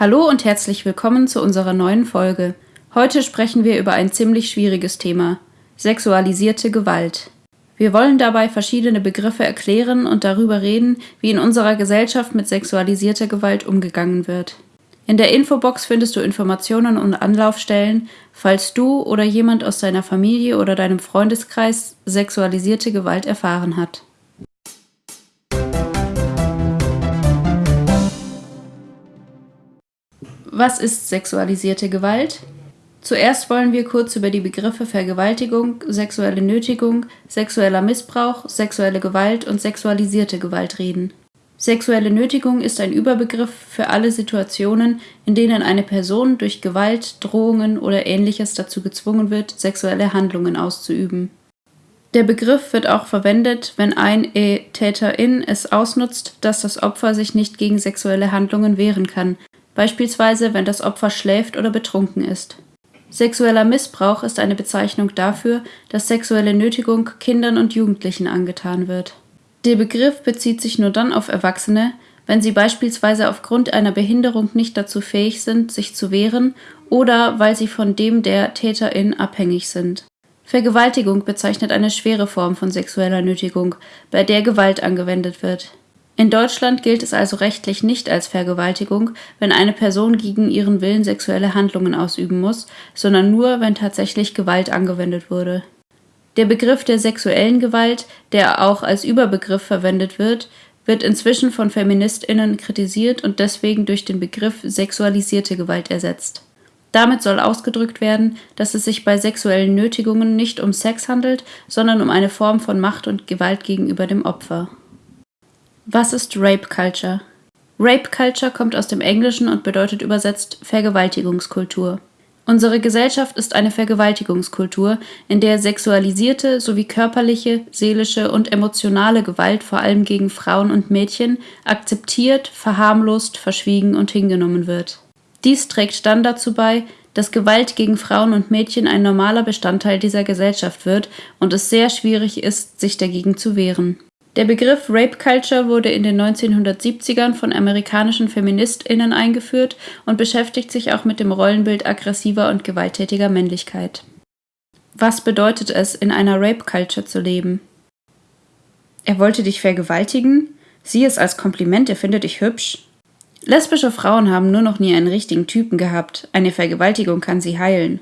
Hallo und herzlich willkommen zu unserer neuen Folge. Heute sprechen wir über ein ziemlich schwieriges Thema sexualisierte Gewalt. Wir wollen dabei verschiedene Begriffe erklären und darüber reden, wie in unserer Gesellschaft mit sexualisierter Gewalt umgegangen wird. In der Infobox findest du Informationen und Anlaufstellen, falls du oder jemand aus deiner Familie oder deinem Freundeskreis sexualisierte Gewalt erfahren hat. Was ist sexualisierte Gewalt? Zuerst wollen wir kurz über die Begriffe Vergewaltigung, sexuelle Nötigung, sexueller Missbrauch, sexuelle Gewalt und sexualisierte Gewalt reden. Sexuelle Nötigung ist ein Überbegriff für alle Situationen, in denen eine Person durch Gewalt, Drohungen oder ähnliches dazu gezwungen wird, sexuelle Handlungen auszuüben. Der Begriff wird auch verwendet, wenn ein e Täterin es ausnutzt, dass das Opfer sich nicht gegen sexuelle Handlungen wehren kann, beispielsweise wenn das Opfer schläft oder betrunken ist. Sexueller Missbrauch ist eine Bezeichnung dafür, dass sexuelle Nötigung Kindern und Jugendlichen angetan wird. Der Begriff bezieht sich nur dann auf Erwachsene, wenn sie beispielsweise aufgrund einer Behinderung nicht dazu fähig sind, sich zu wehren oder weil sie von dem der Täterin abhängig sind. Vergewaltigung bezeichnet eine schwere Form von sexueller Nötigung, bei der Gewalt angewendet wird. In Deutschland gilt es also rechtlich nicht als Vergewaltigung, wenn eine Person gegen ihren Willen sexuelle Handlungen ausüben muss, sondern nur, wenn tatsächlich Gewalt angewendet wurde. Der Begriff der sexuellen Gewalt, der auch als Überbegriff verwendet wird, wird inzwischen von Feministinnen kritisiert und deswegen durch den Begriff sexualisierte Gewalt ersetzt. Damit soll ausgedrückt werden, dass es sich bei sexuellen Nötigungen nicht um Sex handelt, sondern um eine Form von Macht und Gewalt gegenüber dem Opfer. Was ist Rape Culture? Rape Culture kommt aus dem Englischen und bedeutet übersetzt Vergewaltigungskultur. Unsere Gesellschaft ist eine Vergewaltigungskultur, in der sexualisierte sowie körperliche, seelische und emotionale Gewalt vor allem gegen Frauen und Mädchen akzeptiert, verharmlost, verschwiegen und hingenommen wird. Dies trägt dann dazu bei, dass Gewalt gegen Frauen und Mädchen ein normaler Bestandteil dieser Gesellschaft wird und es sehr schwierig ist, sich dagegen zu wehren. Der Begriff Rape Culture wurde in den 1970ern von amerikanischen Feministinnen eingeführt und beschäftigt sich auch mit dem Rollenbild aggressiver und gewalttätiger Männlichkeit. Was bedeutet es, in einer Rape Culture zu leben? Er wollte dich vergewaltigen? Sieh es als Kompliment, er findet dich hübsch. Lesbische Frauen haben nur noch nie einen richtigen Typen gehabt. Eine Vergewaltigung kann sie heilen.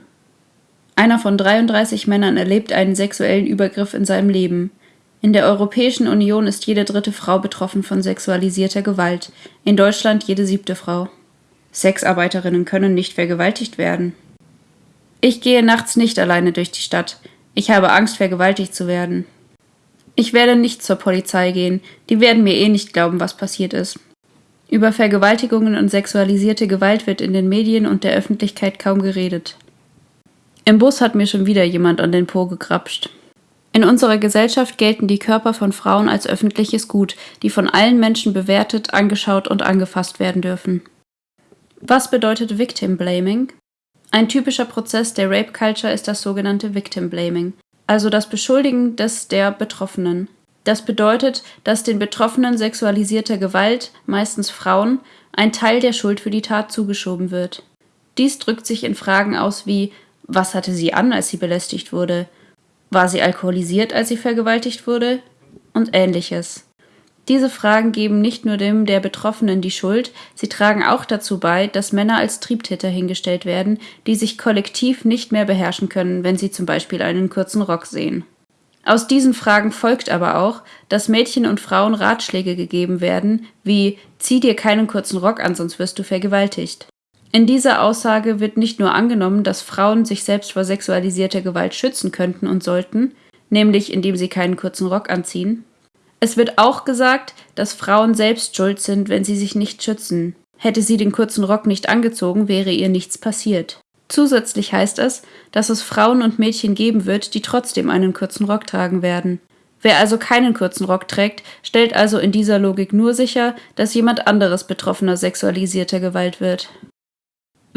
Einer von 33 Männern erlebt einen sexuellen Übergriff in seinem Leben. In der Europäischen Union ist jede dritte Frau betroffen von sexualisierter Gewalt, in Deutschland jede siebte Frau. Sexarbeiterinnen können nicht vergewaltigt werden. Ich gehe nachts nicht alleine durch die Stadt. Ich habe Angst, vergewaltigt zu werden. Ich werde nicht zur Polizei gehen, die werden mir eh nicht glauben, was passiert ist. Über Vergewaltigungen und sexualisierte Gewalt wird in den Medien und der Öffentlichkeit kaum geredet. Im Bus hat mir schon wieder jemand an den Po gekrapscht. In unserer Gesellschaft gelten die Körper von Frauen als öffentliches Gut, die von allen Menschen bewertet, angeschaut und angefasst werden dürfen. Was bedeutet Victim Blaming? Ein typischer Prozess der Rape Culture ist das sogenannte Victim Blaming, also das Beschuldigen des der Betroffenen. Das bedeutet, dass den Betroffenen sexualisierter Gewalt, meistens Frauen, ein Teil der Schuld für die Tat zugeschoben wird. Dies drückt sich in Fragen aus wie was hatte sie an, als sie belästigt wurde? War sie alkoholisiert, als sie vergewaltigt wurde? Und ähnliches. Diese Fragen geben nicht nur dem der Betroffenen die Schuld, sie tragen auch dazu bei, dass Männer als Triebtäter hingestellt werden, die sich kollektiv nicht mehr beherrschen können, wenn sie zum Beispiel einen kurzen Rock sehen. Aus diesen Fragen folgt aber auch, dass Mädchen und Frauen Ratschläge gegeben werden, wie zieh dir keinen kurzen Rock an, sonst wirst du vergewaltigt. In dieser Aussage wird nicht nur angenommen, dass Frauen sich selbst vor sexualisierter Gewalt schützen könnten und sollten, nämlich indem sie keinen kurzen Rock anziehen. Es wird auch gesagt, dass Frauen selbst schuld sind, wenn sie sich nicht schützen. Hätte sie den kurzen Rock nicht angezogen, wäre ihr nichts passiert. Zusätzlich heißt es, dass es Frauen und Mädchen geben wird, die trotzdem einen kurzen Rock tragen werden. Wer also keinen kurzen Rock trägt, stellt also in dieser Logik nur sicher, dass jemand anderes betroffener sexualisierter Gewalt wird.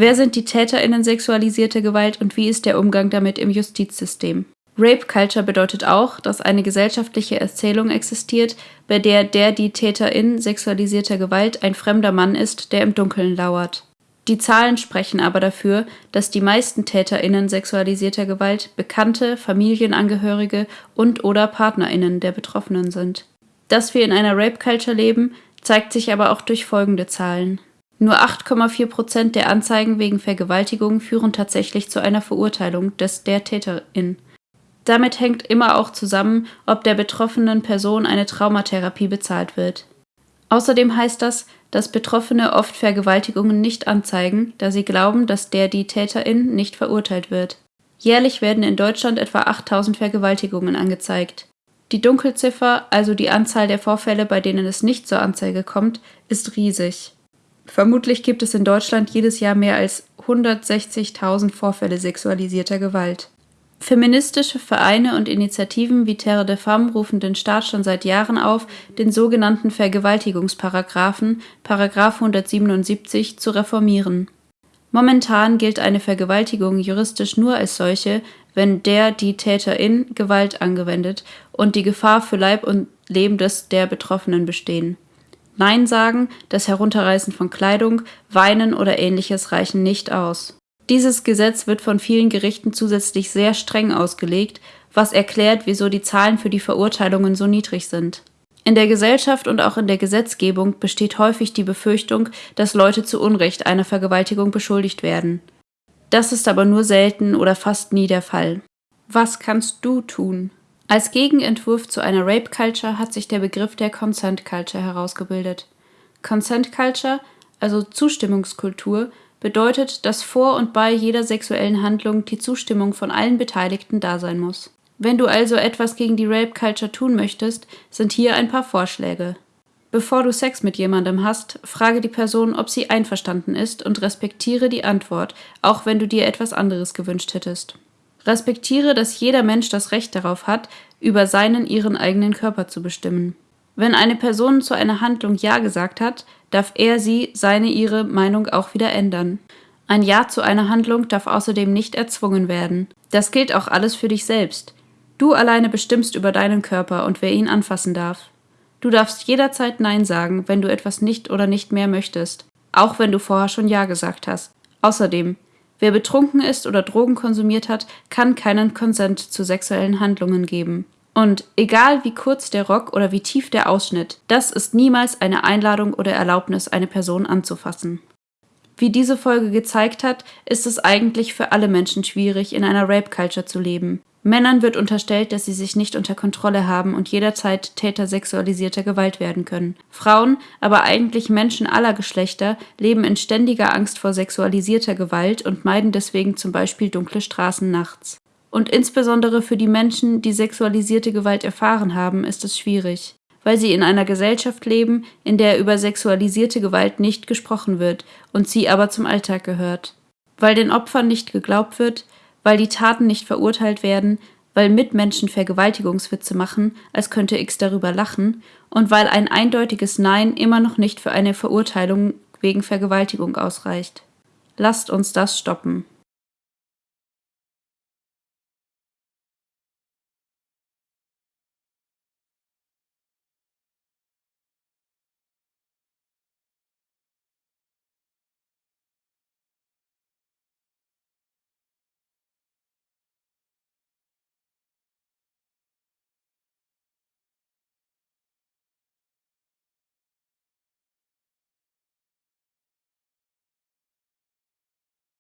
Wer sind die TäterInnen sexualisierter Gewalt und wie ist der Umgang damit im Justizsystem? Rape Culture bedeutet auch, dass eine gesellschaftliche Erzählung existiert, bei der der die Täterin sexualisierter Gewalt ein fremder Mann ist, der im Dunkeln lauert. Die Zahlen sprechen aber dafür, dass die meisten TäterInnen sexualisierter Gewalt Bekannte, Familienangehörige und/oder PartnerInnen der Betroffenen sind. Dass wir in einer Rape-Culture leben, zeigt sich aber auch durch folgende Zahlen. Nur 8,4 Prozent der Anzeigen wegen Vergewaltigung führen tatsächlich zu einer Verurteilung des der Täterin. Damit hängt immer auch zusammen, ob der betroffenen Person eine Traumatherapie bezahlt wird. Außerdem heißt das, dass Betroffene oft Vergewaltigungen nicht anzeigen, da sie glauben, dass der die Täterin nicht verurteilt wird. Jährlich werden in Deutschland etwa 8000 Vergewaltigungen angezeigt. Die Dunkelziffer, also die Anzahl der Vorfälle, bei denen es nicht zur Anzeige kommt, ist riesig. Vermutlich gibt es in Deutschland jedes Jahr mehr als 160.000 Vorfälle sexualisierter Gewalt. Feministische Vereine und Initiativen wie Terre de Femme rufen den Staat schon seit Jahren auf, den sogenannten Vergewaltigungsparagraphen (Paragraph 177) zu reformieren. Momentan gilt eine Vergewaltigung juristisch nur als solche, wenn der die Täterin Gewalt angewendet und die Gefahr für Leib und Leben des der Betroffenen bestehen. Nein sagen, das Herunterreißen von Kleidung, Weinen oder ähnliches reichen nicht aus dieses Gesetz wird von vielen Gerichten zusätzlich sehr streng ausgelegt, was erklärt, wieso die Zahlen für die Verurteilungen so niedrig sind. In der Gesellschaft und auch in der Gesetzgebung besteht häufig die Befürchtung, dass Leute zu Unrecht einer Vergewaltigung beschuldigt werden. Das ist aber nur selten oder fast nie der Fall. Was kannst du tun? Als Gegenentwurf zu einer Rape Culture hat sich der Begriff der Consent Culture herausgebildet. Consent Culture, also Zustimmungskultur, bedeutet, dass vor und bei jeder sexuellen Handlung die Zustimmung von allen Beteiligten da sein muss. Wenn du also etwas gegen die Rape Culture tun möchtest, sind hier ein paar Vorschläge. Bevor du Sex mit jemandem hast, frage die Person, ob sie einverstanden ist und respektiere die Antwort, auch wenn du dir etwas anderes gewünscht hättest. Respektiere, dass jeder Mensch das Recht darauf hat, über seinen ihren eigenen Körper zu bestimmen. Wenn eine Person zu einer Handlung Ja gesagt hat, darf er sie seine ihre Meinung auch wieder ändern. Ein Ja zu einer Handlung darf außerdem nicht erzwungen werden. Das gilt auch alles für dich selbst. Du alleine bestimmst über deinen Körper und wer ihn anfassen darf. Du darfst jederzeit Nein sagen, wenn du etwas nicht oder nicht mehr möchtest, auch wenn du vorher schon Ja gesagt hast. Außerdem, wer betrunken ist oder Drogen konsumiert hat, kann keinen Konsent zu sexuellen Handlungen geben. Und egal wie kurz der Rock oder wie tief der Ausschnitt, das ist niemals eine Einladung oder Erlaubnis, eine Person anzufassen. Wie diese Folge gezeigt hat, ist es eigentlich für alle Menschen schwierig, in einer Rape-Culture zu leben. Männern wird unterstellt, dass sie sich nicht unter Kontrolle haben und jederzeit Täter sexualisierter Gewalt werden können. Frauen, aber eigentlich Menschen aller Geschlechter, leben in ständiger Angst vor sexualisierter Gewalt und meiden deswegen zum Beispiel dunkle Straßen nachts. Und insbesondere für die Menschen, die sexualisierte Gewalt erfahren haben, ist es schwierig, weil sie in einer Gesellschaft leben, in der über sexualisierte Gewalt nicht gesprochen wird und sie aber zum Alltag gehört. Weil den Opfern nicht geglaubt wird, weil die Taten nicht verurteilt werden, weil Mitmenschen Vergewaltigungswitze machen, als könnte X darüber lachen, und weil ein eindeutiges Nein immer noch nicht für eine Verurteilung wegen Vergewaltigung ausreicht. Lasst uns das stoppen.